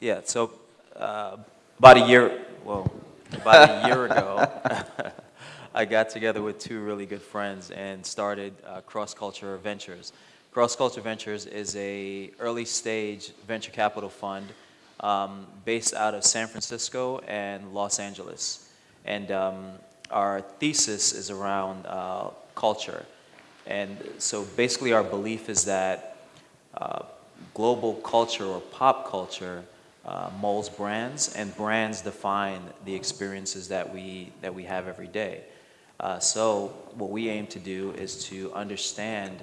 Yeah, so uh, about a year, well, about a year ago, I got together with two really good friends and started uh, Cross Culture Ventures. Cross Culture Ventures is a early stage venture capital fund um, based out of San Francisco and Los Angeles. And um, our thesis is around uh, culture. And so basically our belief is that uh, global culture or pop culture uh, molds brands and brands define the experiences that we, that we have every day. Uh, so what we aim to do is to understand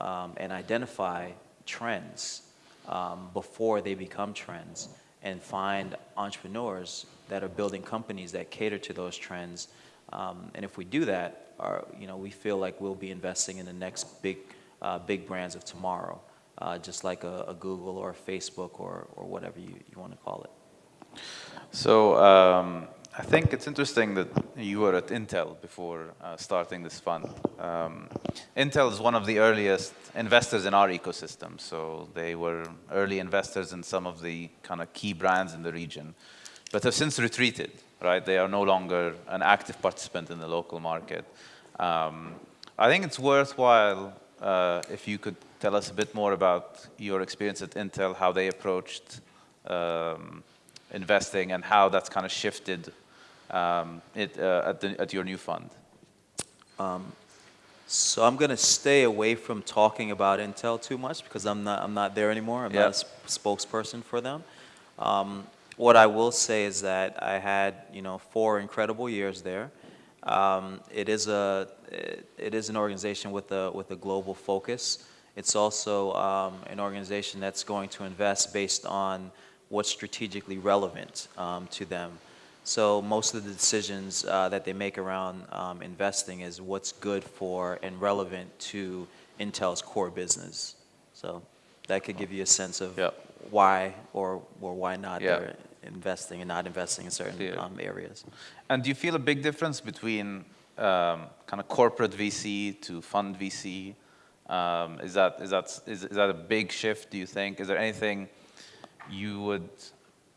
um, and identify trends um, before they become trends and find entrepreneurs that are building companies that cater to those trends. Um, and if we do that, our, you know, we feel like we'll be investing in the next big, uh, big brands of tomorrow, uh, just like a, a, Google or a Facebook or, or whatever you, you want to call it. So um, I think it's interesting that you were at Intel before uh, starting this fund. Um, Intel is one of the earliest investors in our ecosystem. So they were early investors in some of the kind of key brands in the region, but have since retreated, right? They are no longer an active participant in the local market. Um, I think it's worthwhile uh, if you could tell us a bit more about your experience at Intel, how they approached um, investing and how that's kind of shifted um, it, uh, at, the, at your new fund? Um, so I'm going to stay away from talking about Intel too much because I'm not, I'm not there anymore. I'm not a spokesperson for them. Um, what I will say is that I had, you know, four incredible years there. Um, it is a, it, it is an organization with a, with a global focus. It's also um, an organization that's going to invest based on what's strategically relevant um, to them. So most of the decisions uh, that they make around um, investing is what's good for and relevant to Intel's core business. So that could give you a sense of yep. why or, or why not yep. they're investing and not investing in certain yeah. um, areas. And do you feel a big difference between um, kind of corporate VC to fund VC? Um, is, that, is, that, is, is that a big shift, do you think? Is there anything you would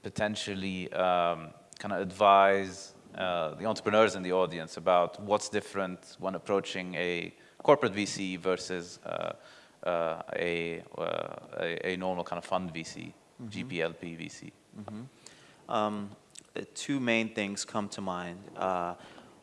potentially um, kind of advise uh, the entrepreneurs in the audience about what's different when approaching a corporate VC versus uh, uh, a, uh, a, a, normal kind of fund VC, mm -hmm. GPLP VC? Mm -hmm. um, two main things come to mind.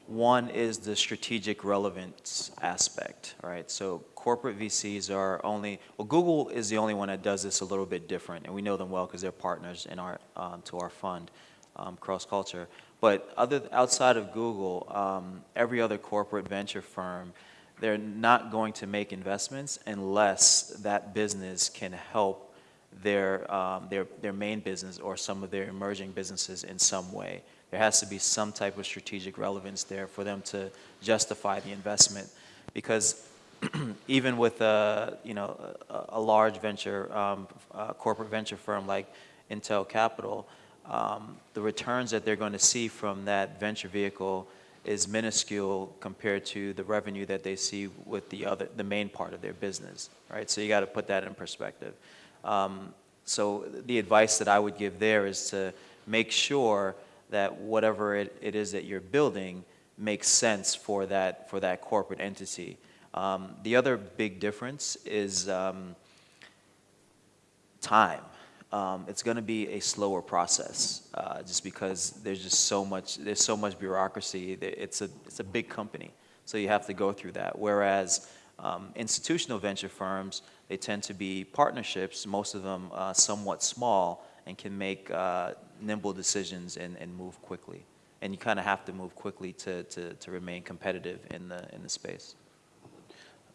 One is the strategic relevance aspect, right? So corporate VCs are only, well, Google is the only one that does this a little bit different, and we know them well because they're partners in our, um, to our fund um, cross-culture. But other, outside of Google, um, every other corporate venture firm, they're not going to make investments unless that business can help their, um, their, their main business or some of their emerging businesses in some way. There has to be some type of strategic relevance there for them to justify the investment. Because even with a, you know, a, a large venture, um, corporate venture firm like Intel Capital, um, the returns that they're going to see from that venture vehicle is minuscule compared to the revenue that they see with the other, the main part of their business, right? So you got to put that in perspective. Um, so the advice that I would give there is to make sure that whatever it, it is that you're building makes sense for that, for that corporate entity. Um, the other big difference is um, time. Um, it's going to be a slower process uh, just because there's just so much there's so much bureaucracy it's a it's a big company. So you have to go through that. Whereas um, institutional venture firms they tend to be partnerships most of them uh, somewhat small and can make uh, nimble decisions and, and move quickly and you kind of have to move quickly to, to, to remain competitive in the in the space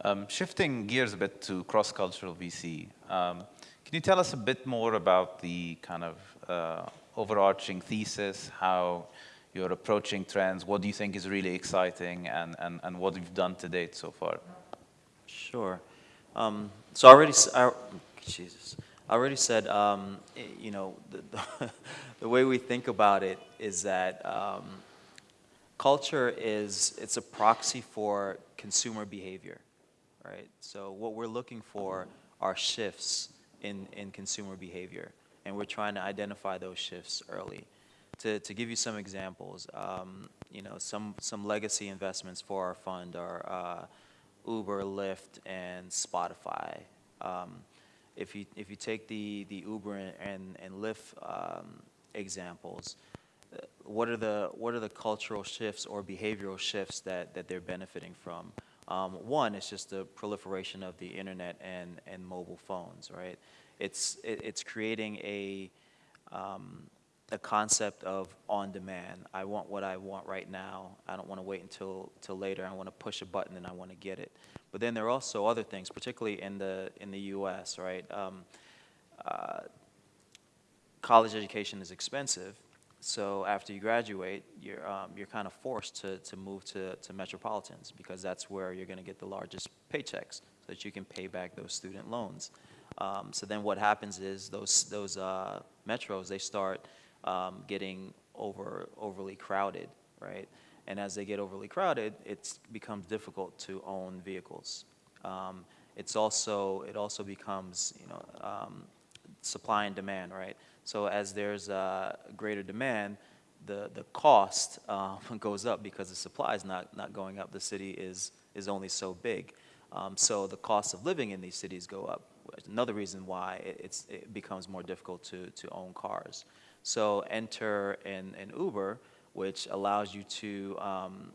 um, shifting gears a bit to cross-cultural VC um, can you tell us a bit more about the kind of uh, overarching thesis, how you're approaching trends, what do you think is really exciting, and, and, and what you've done to date so far? Sure. Um, so I already, I, Jesus, I already said, um, you know, the, the, way we think about it is that um, culture is, it's a proxy for consumer behavior, right? So what we're looking for are shifts in, in consumer behavior. and we're trying to identify those shifts early. To, to give you some examples, um, you know, some, some legacy investments for our fund are uh, Uber, Lyft, and Spotify. Um, if you if you take the the Uber and and, and Lyft um, examples, uh, what are the what are the cultural shifts or behavioral shifts that that they're benefiting from? Um, one is just the proliferation of the internet and and mobile phones, right? It's it, it's creating a um, a concept of on demand. I want what I want right now. I don't want to wait until till later. I want to push a button and I want to get it. But then there are also other things, particularly in the in the U.S. Right, um, uh, college education is expensive. So after you graduate, you're um, you're kind of forced to to move to to metropolitans because that's where you're going to get the largest paychecks, so that you can pay back those student loans. Um, so then what happens is those those uh, metros they start um, getting over overly crowded, right? And as they get overly crowded, it becomes difficult to own vehicles. Um, it's also it also becomes you know um, supply and demand, right? So as there's a greater demand, the the cost um, goes up because the supply is not not going up. The city is is only so big, um, so the cost of living in these cities go up. Another reason why it, it's it becomes more difficult to to own cars. So enter an, an Uber, which allows you to um,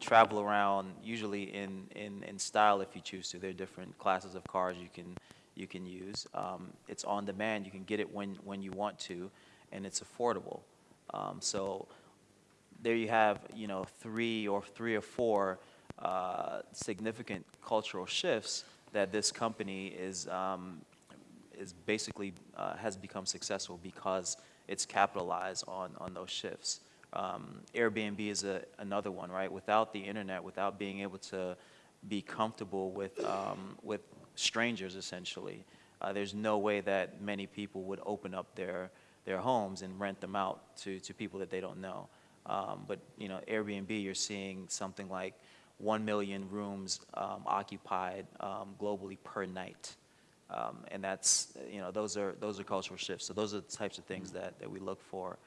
travel around, usually in, in, in style if you choose to. There are different classes of cars you can, you can use. Um, it's on demand. You can get it when, when you want to, and it's affordable. Um, so there you have, you know, three or three or four uh, significant cultural shifts that this company is, um, is basically uh, has become successful because it's capitalized on, on those shifts. Um, Airbnb is a, another one, right? Without the internet, without being able to be comfortable with, um, with strangers, essentially, uh, there's no way that many people would open up their, their homes and rent them out to, to people that they don't know. Um, but, you know, Airbnb, you're seeing something like 1 million rooms um, occupied um, globally per night. Um, and that's, you know, those are, those are cultural shifts. So those are the types of things that, that we look for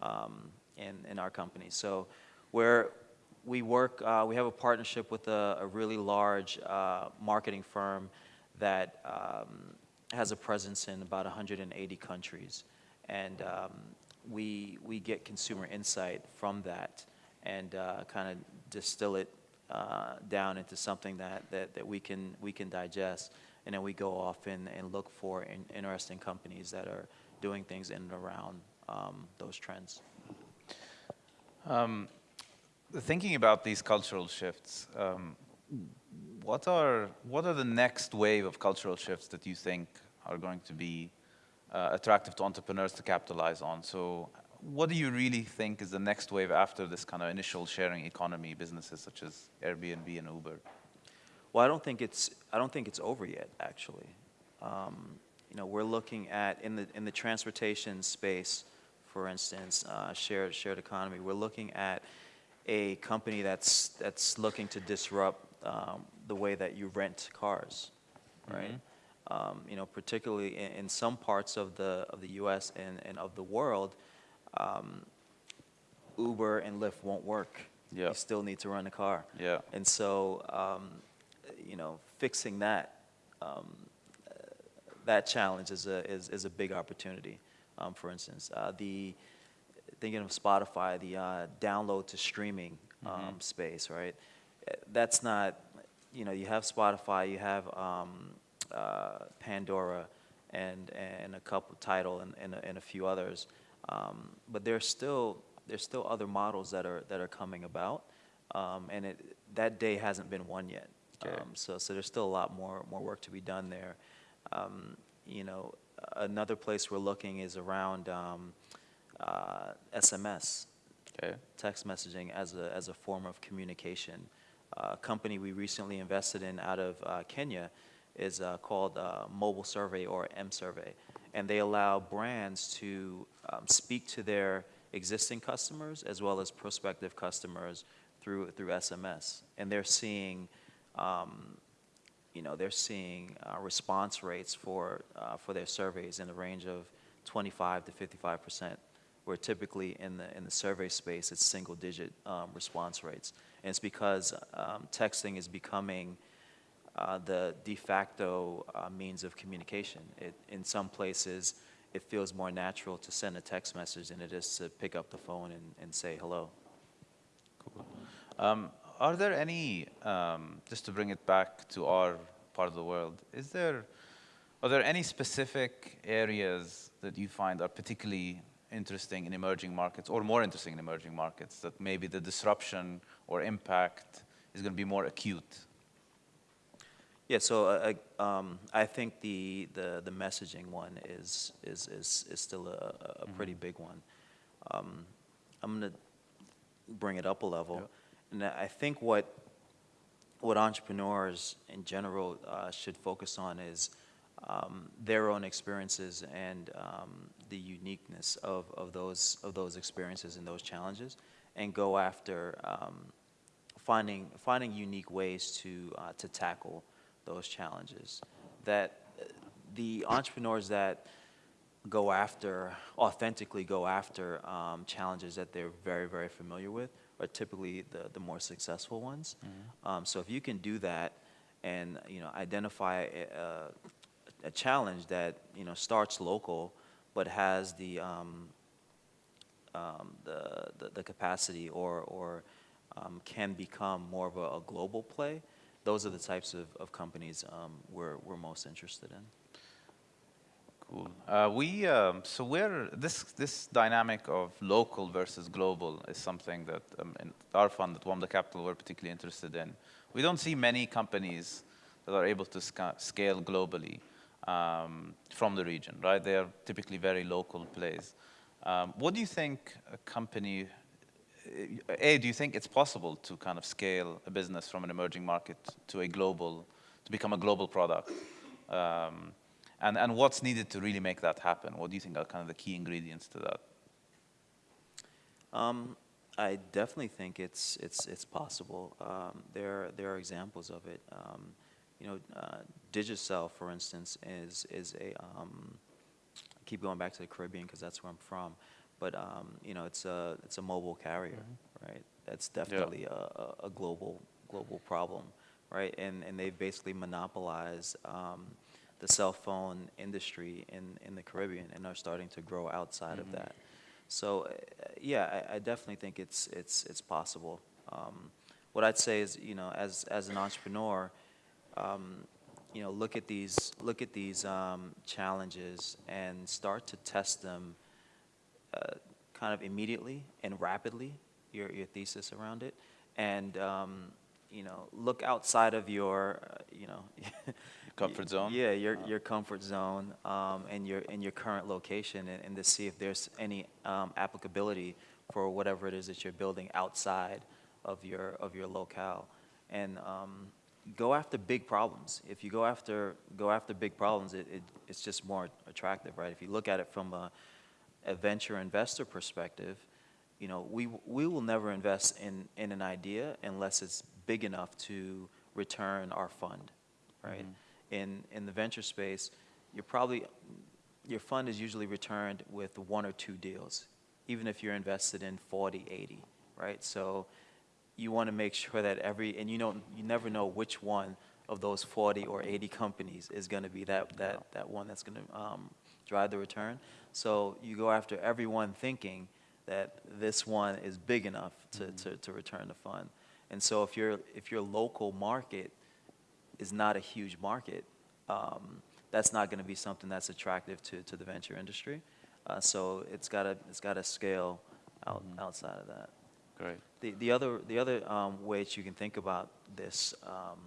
um, in, in our company. So where we work, uh, we have a partnership with a, a really large uh, marketing firm that um, has a presence in about 180 countries. And um, we, we get consumer insight from that and uh, kind of distill it uh, down into something that, that, that we, can, we can digest and then we go off and, and look for in, interesting companies that are doing things in and around um, those trends. Um, thinking about these cultural shifts, um, what are what are the next wave of cultural shifts that you think are going to be uh, attractive to entrepreneurs to capitalize on? So, what do you really think is the next wave after this kind of initial sharing economy businesses such as Airbnb and Uber? Well, I don't think it's I don't think it's over yet. Actually, um, you know, we're looking at in the in the transportation space, for instance, uh, shared shared economy. We're looking at a company that's that's looking to disrupt um, the way that you rent cars, right? Mm-hmm. Um, you know, particularly in, in, some parts of the of the U.S. and, and of the world, um, Uber and Lyft won't work. Yeah. You still need to run a car. Yeah. And so um, you know, fixing that um, that challenge is a is, is a big opportunity. Um, for instance, uh, the thinking of Spotify, the uh, download to streaming um, mm-hmm. space, right? That's not, you know, you have Spotify, you have um, uh, Pandora, and and a couple Tidal and and a, and a few others, um, but there's still there's still other models that are that are coming about, um, and it that day hasn't been won yet. Okay. Um, so, so there's still a lot more, more work to be done there. Um, you know, another place we're looking is around um, uh, SMS, okay. text messaging as a, as a form of communication. Uh, a company we recently invested in out of uh, Kenya is uh, called uh, Mobile Survey or mSurvey, and they allow brands to um, speak to their existing customers as well as prospective customers through through SMS, and they're seeing um, you know, they're seeing uh, response rates for, uh, for their surveys in the range of 25 to 55 percent, where typically in the in the survey space it's single digit um, response rates, and it's because um, texting is becoming uh, the de facto uh, means of communication. It, in some places, it feels more natural to send a text message than it is to pick up the phone and, and say hello. Um, are there any, um, just to bring it back to our part of the world, is there, are there any specific areas that you find are particularly interesting in emerging markets or more interesting in emerging markets that maybe the disruption or impact is going to be more acute? Yeah, so uh, uh, um, I think the, the, the messaging one is, is, is, is still a, a pretty big one. Um, I'm going to bring it up a level. Yeah. And I think what, what entrepreneurs in general uh, should focus on is um, their own experiences and um, the uniqueness of, of, those, of those experiences and those challenges, and go after um, finding, finding unique ways to, uh, to tackle those challenges. That uh, the entrepreneurs that go after, authentically go after um, challenges that they're very, very familiar with are typically the, the more successful ones. Um, so if you can do that and, you know, identify a, a, a challenge that, you know, starts local but has the, um, um, the, the, the capacity or, or um, can become more of a, a global play, those are the types of, of companies um, we're, we're most interested in. Cool. Uh, we um, so we're this this dynamic of local versus global is something that um, in our fund at Wamda Capital we're particularly interested in. We don't see many companies that are able to sca scale globally um, from the region, right? They are typically very local plays. Um, what do you think a company? A, do you think it's possible to kind of scale a business from an emerging market to a global, to become a global product? And, and what's needed to really make that happen? What do you think are kind of the key ingredients to that? Um, I definitely think it's it's it's possible. Um, there there are examples of it. Um, you know, uh, Digicel, for instance, is is a um, I keep going back to the Caribbean because that's where I'm from. But um, you know, it's a it's a mobile carrier, right? That's definitely a, a, a global global problem, right? And and they've basically monopolized um, the cell phone industry in in the Caribbean and are starting to grow outside of that. So, uh, yeah, I, I definitely think it's it's it's possible. Um, what I'd say is, you know, as as an entrepreneur, um, you know, look at these look at these um, challenges and start to test them, uh, kind of immediately and rapidly. Your your thesis around it, and um, you know, look outside of your, uh, you know. Comfort zone? Yeah, your, your comfort zone um, and your, and your current location and, and to see if there's any um, applicability for whatever it is that you're building outside of your, of your locale. And um, go after big problems. If you go after, go after big problems, it, it, it's just more attractive, right? If you look at it from a, a venture investor perspective, you know, we, we will never invest in, in an idea unless it's big enough to return our fund, right? In, in the venture space, you're probably, your fund is usually returned with one or two deals, even if you're invested in 40, 80, right? So you want to make sure that every, and you know, you never know which one of those 40 or 80 companies is going to be that, that, that one that's going to um, drive the return. So you go after everyone thinking that this one is big enough to, to, to return the fund. And so if your if your local market is not a huge market, um, that's not going to be something that's attractive to, to the venture industry. Uh, so it's got to it's got to scale out outside of that. Great. The the other the other um, way that you can think about this, um,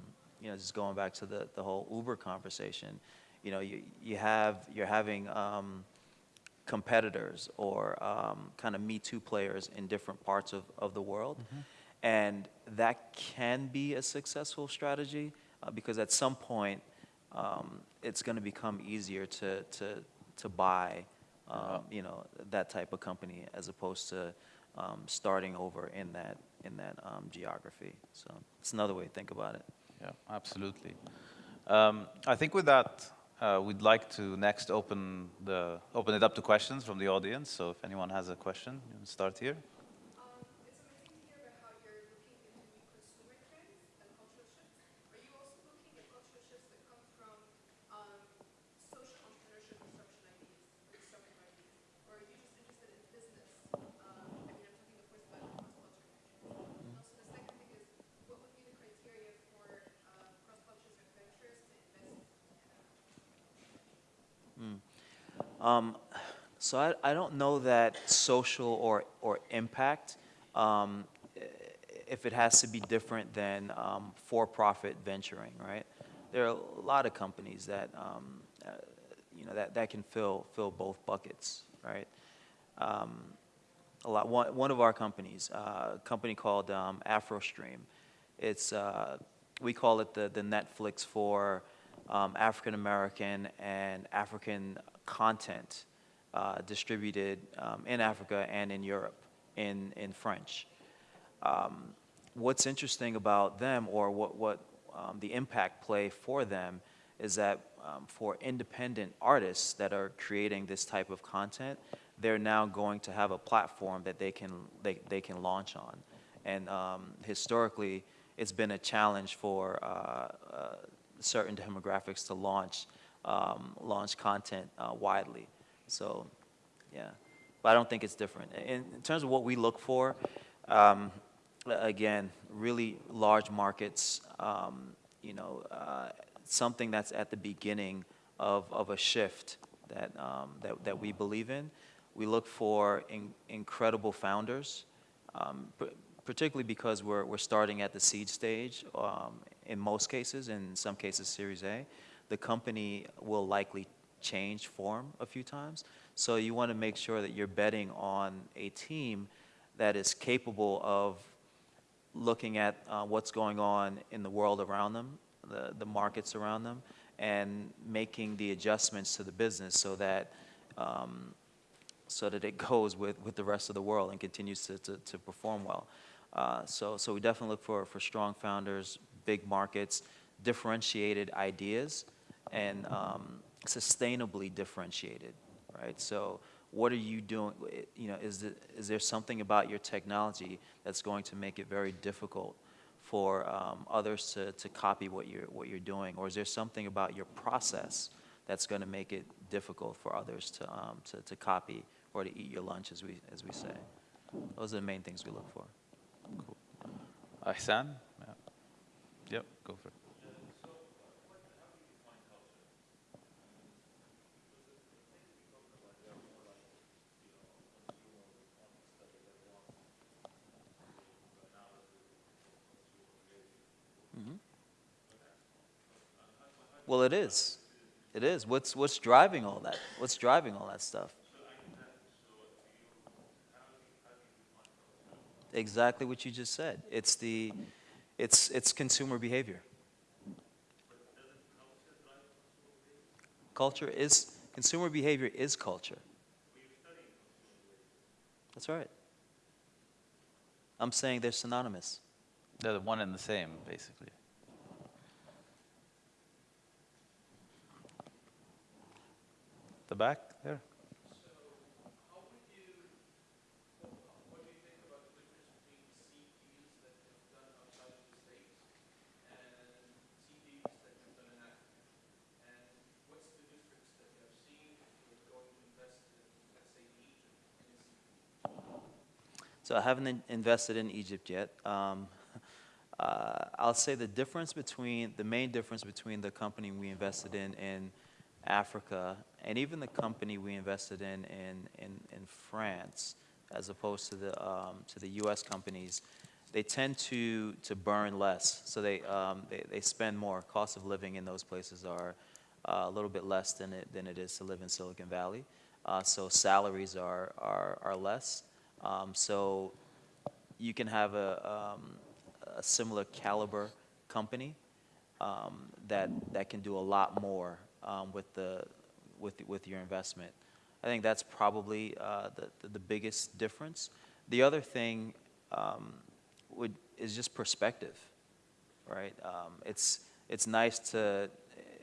you know, just going back to the the whole Uber conversation, you know, you you have you're having um, competitors or um, kind of Me Too players in different parts of, of the world. And that can be a successful strategy uh, because at some point um, it's going to become easier to, to, to buy, um, you know, that type of company as opposed to um, starting over in that, in that um, geography. So it's another way to think about it. Yeah, absolutely. Um, I think with that uh, we'd like to next open the open it up to questions from the audience. So if anyone has a question, you can start here. Um, it's amazing to hear about how you're looking into new consumer trends and cultural shifts. Are you also looking at cultural shifts that come from um, social entrepreneurship disruption ideas, or disruptive ideas? Or are you just interested in business? Um, I mean, I'm talking, of course, about cross-culture ventures. And also the second thing is, what would be the criteria for uh, cross-culture ventures to invest Um, So I, I don't know that social or, or impact, um, if it has to be different than um, for-profit venturing, right? There are a lot of companies that, um, uh, you know, that, that can fill, fill both buckets, right? Um, a lot, one, one of our companies, uh, a company called um, AfroStream, it's, uh, we call it the, the Netflix for um, African American and African content uh, distributed um, in Africa and in Europe in, in French. Um, what's interesting about them, or what, what um, the impact play for them, is that um, for independent artists that are creating this type of content, they're now going to have a platform that they can, they, they can launch on. And um, historically, it's been a challenge for uh, uh, certain demographics to launch, um, launch content uh, widely. So, yeah. But I don't think it's different. In, in terms of what we look for, um, again, really large markets, um, you know, uh, something that's at the beginning of, of a shift that, um, that, that we believe in. We look for in, incredible founders, um, particularly because we're, we're starting at the seed stage um, in most cases, in some cases Series A. The company will likely change form a few times. So you want to make sure that you're betting on a team that is capable of looking at uh, what's going on in the world around them, the, the markets around them, and making the adjustments to the business so that um, so that it goes with, with the rest of the world and continues to, to, to perform well. Uh, so, so we definitely look for, for strong founders, big markets, differentiated ideas, and um, sustainably differentiated, right? So what are you doing, you know, is, is there something about your technology that's going to make it very difficult for um, others to, to copy what you're, what you're doing? Or is there something about your process that's going to make it difficult for others to, um, to, to copy or to eat your lunch, as we, as we say? Those are the main things we look for. Ihsan? Yeah. Yep, go for it. Well, it is. It is. What's, what's driving all that? What's driving all that stuff? Exactly what you just said. It's the, it's, it's consumer behavior. Culture is, consumer behavior is culture. That's right. I'm saying they're synonymous. They're the one and the same, basically. Back there? And? And So I haven't in- invested in Egypt yet. Um, uh, I'll say the difference between, the main difference between the company we invested in in Africa and even the company we invested in in, in, in France, as opposed to the, um, to the US companies, they tend to, to burn less. So they, um, they, they spend more. Cost of living in those places are uh, a little bit less than it, than it is to live in Silicon Valley. Uh, so salaries are, are, are less. Um, so you can have a, um, a similar caliber company um, that, that can do a lot more um, with, the, with, with your investment. I think that's probably uh, the, the, biggest difference. The other thing um, would, is just perspective, right? Um, it's, it's, nice to,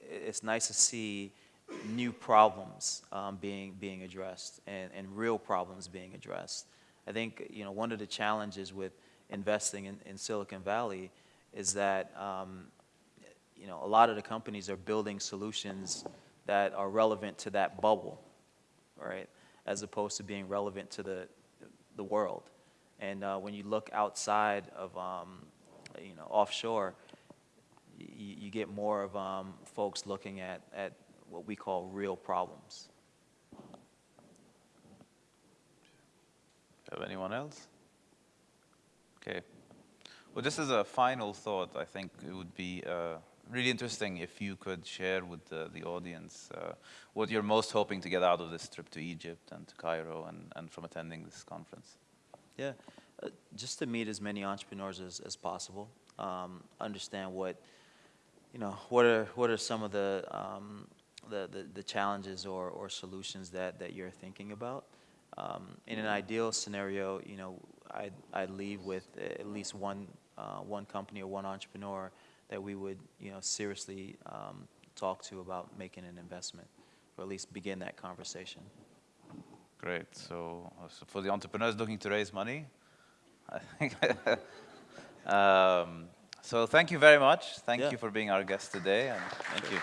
it's nice to see new problems um, being, being addressed and, and real problems being addressed. I think, you know, one of the challenges with investing in, in Silicon Valley is that, um, you know, a lot of the companies are building solutions that are relevant to that bubble, right? As opposed to being relevant to the, the world. And uh, when you look outside of, um, you know, offshore, you, you get more of um, folks looking at, at what we call real problems. Have anyone else? Okay. Well, just as a final thought, I think it would be uh, really interesting if you could share with the, the audience uh, what you're most hoping to get out of this trip to Egypt and to Cairo and, and from attending this conference. Yeah, uh, just to meet as many entrepreneurs as, as possible, um, understand what, you know, what are, what are some of the, um, the, the, the challenges or, or solutions that, that you're thinking about. Um, in an ideal scenario, you know, I'd, I'd leave with at least one, uh, one company or one entrepreneur that we would, you know, seriously um, talk to about making an investment, or at least begin that conversation. Great. So, uh, so for the entrepreneurs looking to raise money, I think. um, so thank you very much. Thank Yeah. you for being our guest today, and thank you.